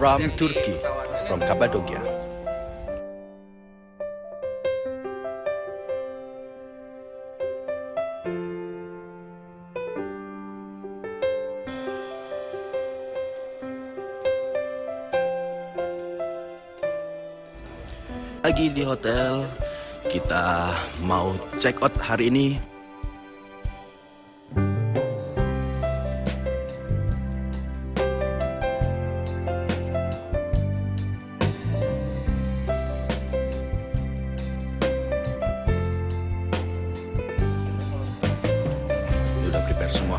from Turkey, from Cappadocia. Lagi di hotel, kita mau check out hari ini 什么？